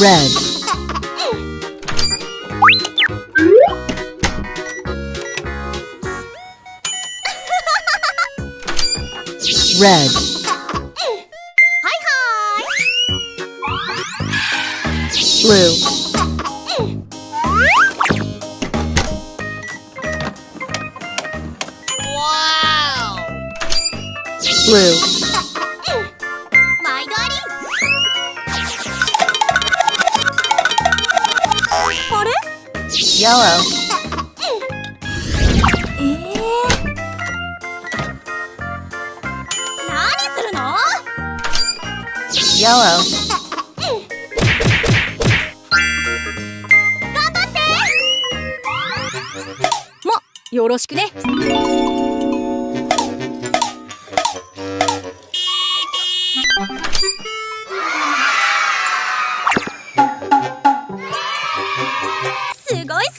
red. Red. Hi, hi. Blue. Wow. Blue. Yellow. Yellow. Mo, よろしくね。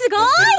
guy?